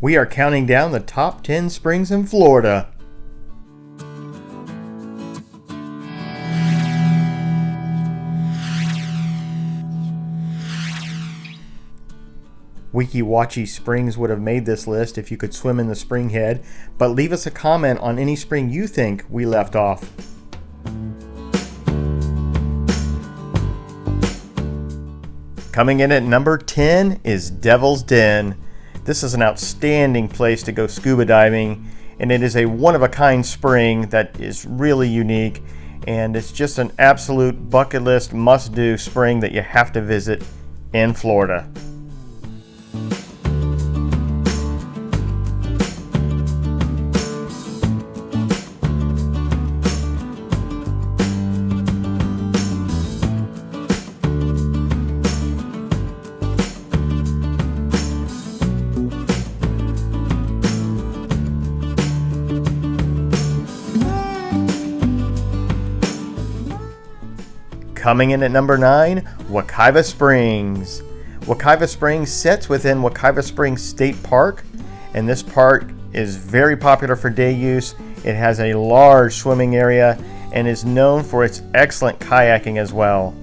We are counting down the top 10 springs in Florida. Weeki Wachee Springs would have made this list if you could swim in the spring head, but leave us a comment on any spring you think we left off. Coming in at number 10 is Devil's Den. This is an outstanding place to go scuba diving, and it is a one of a kind spring that is really unique, and it's just an absolute bucket list must do spring that you have to visit in Florida. Coming in at number 9, Wekiva Springs. Wekiva Springs sits within Wekiva Springs State Park, and this park is very popular for day use. It has a large swimming area and is known for its excellent kayaking as well.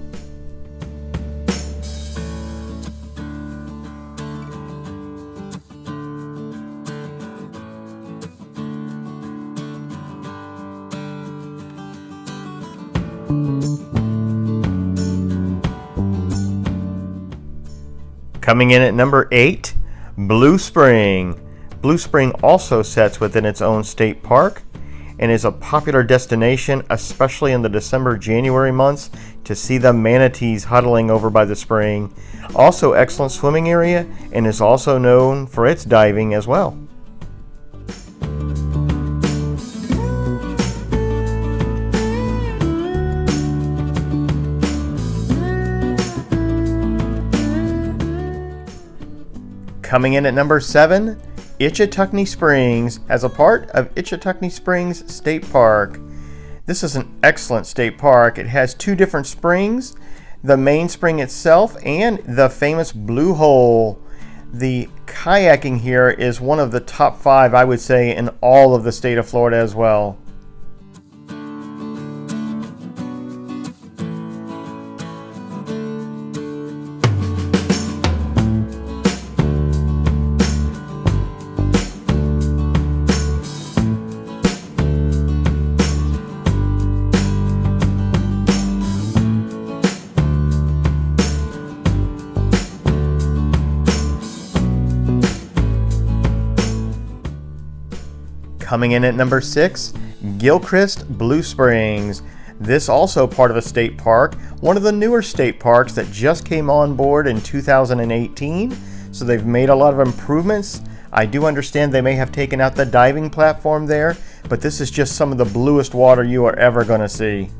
Coming in at number 8, Blue Spring. Blue Spring also sets within its own state park and is a popular destination, especially in the December January months, to see the manatees huddling over by the spring. Also, excellent swimming area and is also known for its diving as well. Coming in at number seven, Ichetucknee Springs as a part of Ichetucknee Springs State Park. This is an excellent state park. It has two different springs, the main spring itself and the famous Blue Hole. The kayaking here is one of the top five, I would say, in all of the state of Florida as well. Coming in at number six, Gilchrist Blue Springs. This also part of a state park, one of the newer state parks that just came on board in 2018. So they've made a lot of improvements. I do understand they may have taken out the diving platform there, but this is just some of the bluest water you are ever going to see.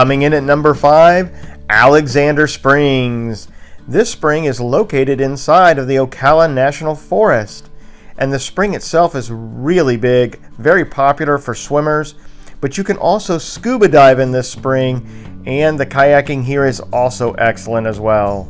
Coming in at number five, Alexander Springs. This spring is located inside of the Ocala National Forest. And the spring itself is really big, very popular for swimmers. But you can also scuba dive in this spring, and the kayaking here is also excellent as well.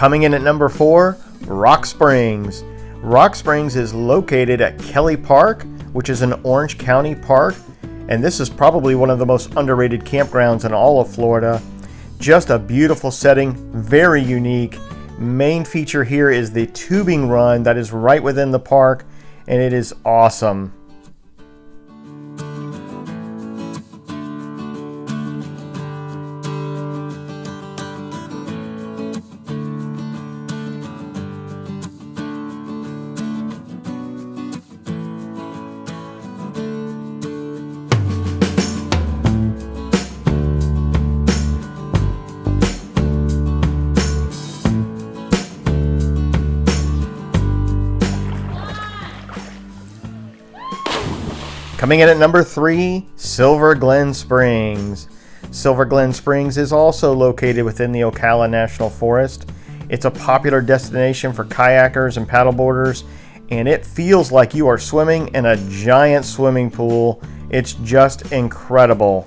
Coming in at number four, Rock Springs. Rock Springs is located at Kelly Park, which is an Orange County park, and this is probably one of the most underrated campgrounds in all of Florida. Just a beautiful setting, very unique. Main feature here is the tubing run that is right within the park, and it is awesome. Coming in at number three, Silver Glen Springs. Silver Glen Springs is also located within the Ocala National Forest. It's a popular destination for kayakers and paddleboarders, and it feels like you are swimming in a giant swimming pool. It's just incredible.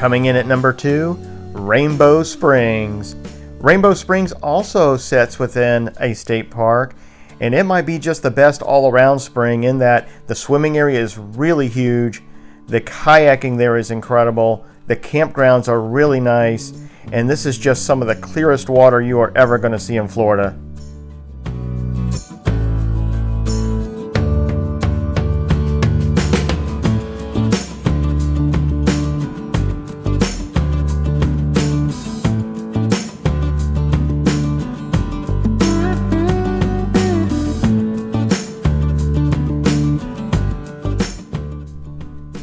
Coming in at number two, Rainbow Springs. Rainbow Springs also sits within a state park, and it might be just the best all around spring in that the swimming area is really huge, the kayaking there is incredible, the campgrounds are really nice, and this is just some of the clearest water you are ever going to see in Florida.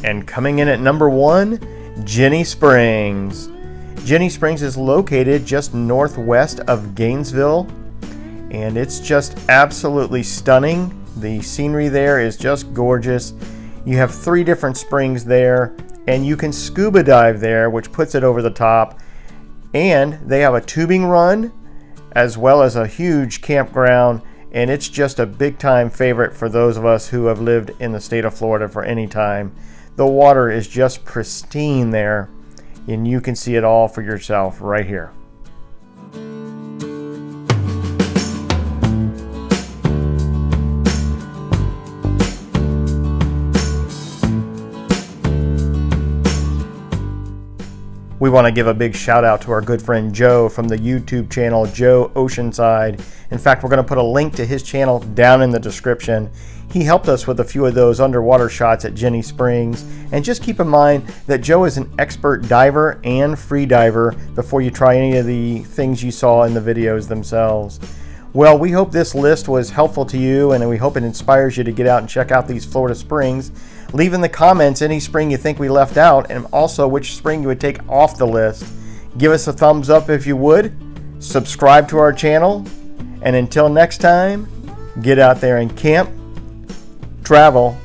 And coming in at number one, Ginnie Springs. Ginnie Springs is located just northwest of Gainesville, and it's just absolutely stunning. The scenery there is just gorgeous. You have three different springs there, and you can scuba dive there, which puts it over the top. And they have a tubing run, as well as a huge campground, and it's just a big time favorite for those of us who have lived in the state of Florida for any time. The water is just pristine there and you can see it all for yourself right here. We want to give a big shout out to our good friend Joe from the YouTube channel Joe Oceanside. In fact, we're going to put a link to his channel down in the description. He helped us with a few of those underwater shots at Ginnie Springs. And just keep in mind that Joe is an expert diver and free diver before you try any of the things you saw in the videos themselves. Well, we hope this list was helpful to you and we hope it inspires you to get out and check out these Florida springs. Leave in the comments any spring you think we left out and also which spring you would take off the list. Give us a thumbs up if you would. Subscribe to our channel. And until next time, get out there and camp, travel,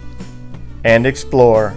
and explore.